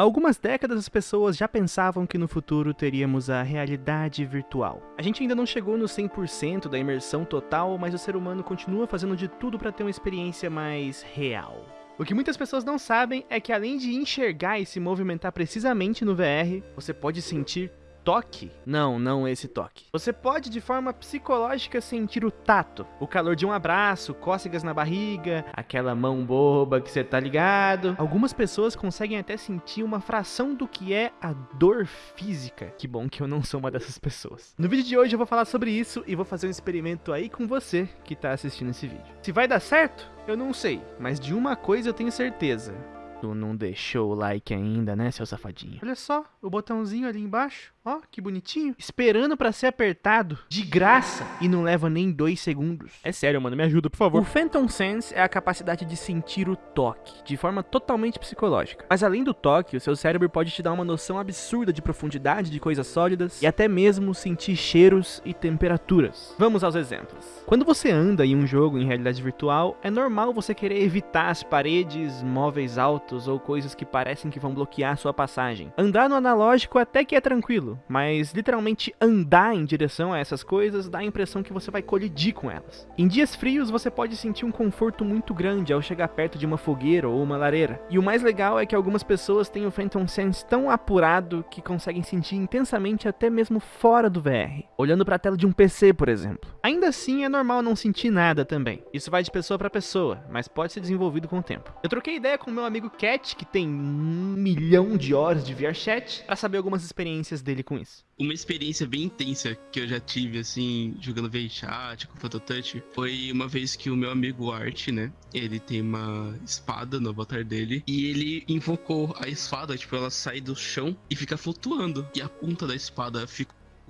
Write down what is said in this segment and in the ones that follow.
Há algumas décadas as pessoas já pensavam que no futuro teríamos a realidade virtual. A gente ainda não chegou no 100% da imersão total, mas o ser humano continua fazendo de tudo para ter uma experiência mais real. O que muitas pessoas não sabem é que além de enxergar e se movimentar precisamente no VR, você pode sentir toque? Não, não esse toque. Você pode de forma psicológica sentir o tato, o calor de um abraço, cócegas na barriga, aquela mão boba que você tá ligado. Algumas pessoas conseguem até sentir uma fração do que é a dor física. Que bom que eu não sou uma dessas pessoas. No vídeo de hoje eu vou falar sobre isso e vou fazer um experimento aí com você que tá assistindo esse vídeo. Se vai dar certo? Eu não sei, mas de uma coisa eu tenho certeza. Tu não deixou o like ainda, né, seu safadinho? Olha só, o botãozinho ali embaixo. Ó, que bonitinho. Esperando pra ser apertado. De graça. E não leva nem dois segundos. É sério, mano. Me ajuda, por favor. O Phantom Sense é a capacidade de sentir o toque. De forma totalmente psicológica. Mas além do toque, o seu cérebro pode te dar uma noção absurda de profundidade de coisas sólidas. E até mesmo sentir cheiros e temperaturas. Vamos aos exemplos. Quando você anda em um jogo em realidade virtual, é normal você querer evitar as paredes, móveis altos ou coisas que parecem que vão bloquear sua passagem. Andar no analógico até que é tranquilo mas literalmente andar em direção a essas coisas dá a impressão que você vai colidir com elas. Em dias frios, você pode sentir um conforto muito grande ao chegar perto de uma fogueira ou uma lareira. E o mais legal é que algumas pessoas têm o Phantom Sense tão apurado que conseguem sentir intensamente até mesmo fora do VR, olhando para a tela de um PC, por exemplo. Ainda assim, é normal não sentir nada também. Isso vai de pessoa para pessoa, mas pode ser desenvolvido com o tempo. Eu troquei ideia com meu amigo Cat, que tem um milhão de horas de VR Chat, para saber algumas experiências dele com isso. Uma experiência bem intensa que eu já tive, assim, jogando VChat, com Phototouch, foi uma vez que o meu amigo Art, né, ele tem uma espada no avatar dele, e ele invocou a espada, tipo, ela sai do chão e fica flutuando, e a ponta da espada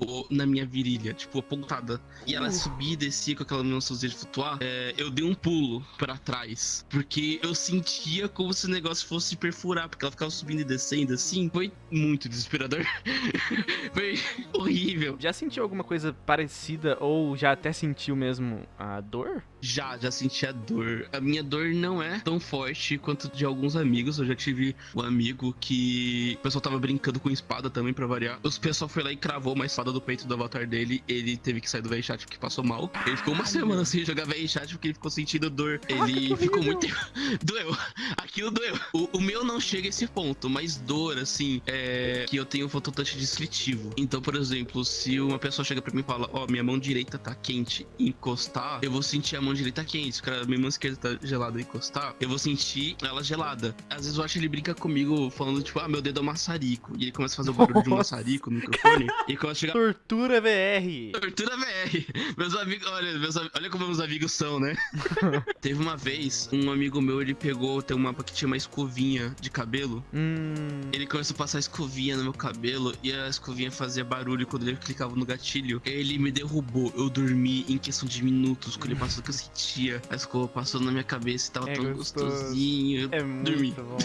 ficou na minha virilha, tipo, apontada. E ela uh. subia e descia com aquela noçãozinha de flutuar. É, eu dei um pulo para trás. Porque eu sentia como se o negócio fosse perfurar. Porque ela ficava subindo e descendo assim. Foi muito desesperador. Foi horrível. Já sentiu alguma coisa parecida ou já até sentiu mesmo a dor? Já, já senti a dor. A minha dor não é tão forte quanto de alguns amigos. Eu já tive um amigo que o pessoal tava brincando com espada também para variar. Os pessoal foi lá e cravou uma espada do peito do avatar dele. Ele teve que sair do VChat porque passou mal. Ele ficou uma semana sem jogar VChat porque ele ficou sentindo dor. Ele ficou muito. doeu. Aquilo doeu. O, o, meu não chega a esse ponto, mas dor, assim, é que eu tenho um fototouch descritivo. Então, por exemplo, se uma pessoa chega pra mim e fala: Ó, oh, minha mão direita tá quente, encostar, eu vou sentir a mão direita quente. Se a minha mão esquerda tá gelada e encostar, eu vou sentir ela gelada. Às vezes eu acho que ele brinca comigo falando, tipo, ah, meu dedo é um maçarico. E ele começa a fazer o barulho Nossa. de um maçarico no microfone. e a chegar Tortura VR. Tortura VR. Meus amigos, olha, meus, olha como meus amigos são, né? Teve uma vez, um amigo meu, ele pegou, tem um mapa que tinha uma escovinha de cabelo. Hum. Ele começou a passar a escovinha no meu cabelo e a escovinha fazia barulho quando ele clicava no gatilho. Ele me derrubou. Eu dormi em questão de minutos quando ele passou sentia. A escova passou na minha cabeça e tava é tão gostoso. gostosinho. É dormi. muito bom.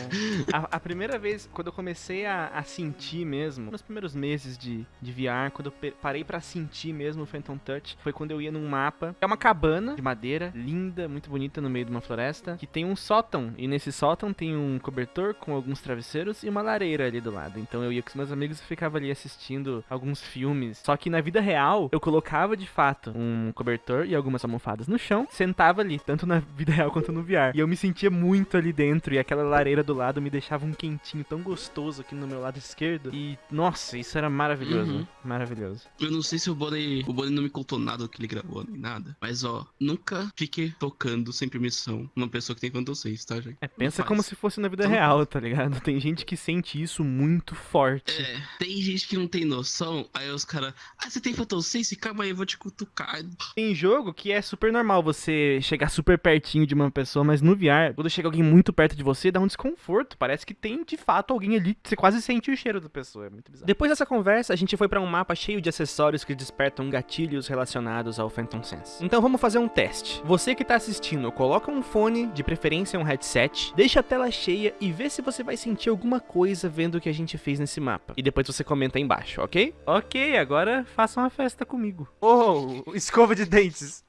a, a, primeira vez, quando eu comecei a, a sentir mesmo, nos primeiros meses de, de VR, quando eu parei para sentir mesmo o Phantom Touch foi quando eu ia num mapa. É uma cabana de madeira, linda, muito bonita, no meio de uma floresta, que tem um sótão. E nesse sótão tem um cobertor com alguns travesseiros e uma lareira ali do lado. Então eu ia com os meus amigos e ficava ali assistindo alguns filmes. Só que na vida real, eu colocava de fato um cobertor e algumas almofadas no chão, sentava ali, tanto na vida real quanto no VR. E eu me sentia muito ali dentro e aquela lareira do lado me deixava um quentinho tão gostoso aqui no meu lado esquerdo. E nossa, isso era maravilhoso. Uhum. Maravilhoso. Eu não sei se o Bonnie. O Bonnie não me contou nada do que ele gravou, nem nada. Mas, ó, nunca fique tocando sem permissão uma pessoa que tem Phantom 6, tá, gente? É, pensa como se fosse na vida então, real, tá ligado? Tem gente que sente isso muito forte. É, tem gente que não tem noção, aí os caras. Ah, você tem Phantom 6? Calma aí, eu vou te cutucar. Tem jogo que é super normal você chegar super pertinho de uma pessoa, mas no VR, quando chega alguém muito perto de você, dá um desconforto. Parece que tem de fato alguém ali, você quase sente o cheiro da pessoa. É muito bizarro. Depois dessa conversa, a gente foi para um mapa cheio de acessórios que despertam gatilhos relacionados ao Phantom Sense. Então vamos fazer um teste. Você que está assistindo, coloca um fone, de preferência um headset, deixa a tela cheia e vê se você vai sentir alguma coisa vendo o que a gente fez nesse mapa. E depois você comenta aí embaixo, ok? Ok, agora faça uma festa comigo. Oh, escova de dentes.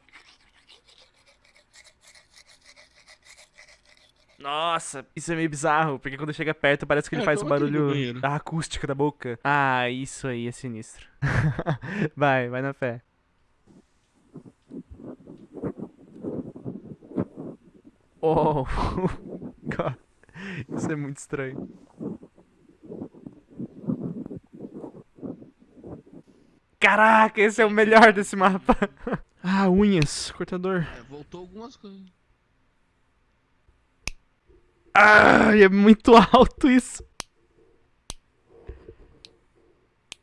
Nossa, isso é meio bizarro, porque quando chega perto parece que ele É, faz um ele no barulho da acústica da boca. Ah, isso aí é sinistro. vai, vai na fé. Oh, God. Isso é muito estranho. Caraca, esse é o melhor desse mapa. Ah, unhas, cortador. É, voltou algumas coisas. Ai, é muito alto isso.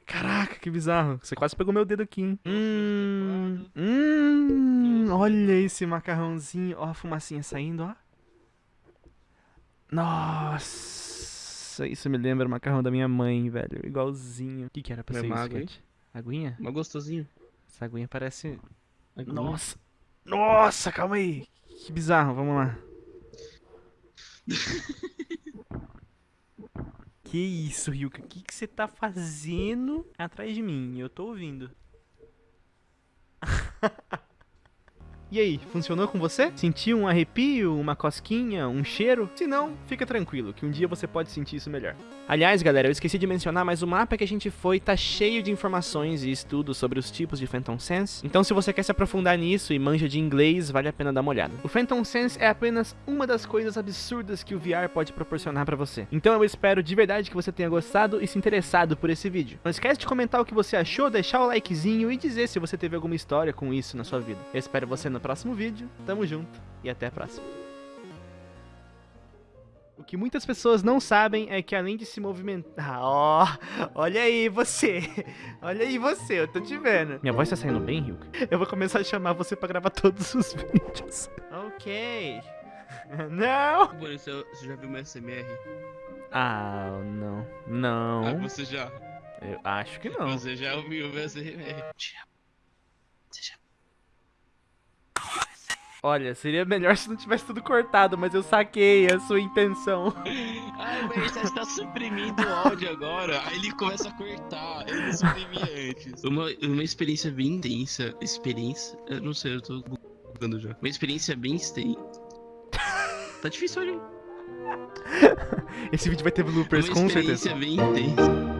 Caraca, que bizarro. Você quase pegou meu dedo aqui, hein? Hum, hum, olha esse macarrãozinho. Ó a fumacinha saindo, ó. Nossa, isso me lembra o macarrão da minha mãe, velho. Igualzinho. O que, que era pra é ser isso? Cat? Aguinha? Mas gostosinho. Essa aguinha parece... Ai, Nossa. Nossa, calma aí. Que bizarro, vamos lá. que isso, Ryuka? O que que você tá fazendo atrás de mim? Eu tô ouvindo. E aí, funcionou com você? Sentiu um arrepio, uma cosquinha, um cheiro? Se não, fica tranquilo, que um dia você pode sentir isso melhor. Aliás, galera, eu esqueci de mencionar, mas o mapa que a gente foi tá cheio de informações e estudos sobre os tipos de Phantom Sense. Então, se você quer se aprofundar nisso e manja de inglês, vale a pena dar uma olhada. O Phantom Sense é apenas uma das coisas absurdas que o VR pode proporcionar pra você. Então, eu espero de verdade que você tenha gostado e se interessado por esse vídeo. Não esquece de comentar o que você achou, deixar o likezinho e dizer se você teve alguma história com isso na sua vida. Eu espero você no próximo vídeo. Tamo junto e até a próxima. O que muitas pessoas não sabem é que além de se movimentar... Ó, olha aí você. Olha aí você, eu tô te vendo. Minha voz tá saindo bem, Ryuka? Eu vou começar a chamar você pra gravar todos os vídeos. Ok. Não. Você, já viu meu SMR? Ah, não. Ah, Não. você já. Eu acho que não. Você já ouviu meu SMR? Te amo. Você já Olha, seria melhor se não tivesse tudo cortado, mas eu saquei a sua intenção. Ai, mas você está suprimindo o áudio agora. Aí ele começa a cortar. Eu não suprimia antes. Uma, uma experiência bem intensa. Experiência? Eu não sei, eu tô bugando já. Uma experiência bem extensa. Tá difícil hoje, hein? Esse vídeo vai ter bloopers, Uma com experiência certeza. bem intensa.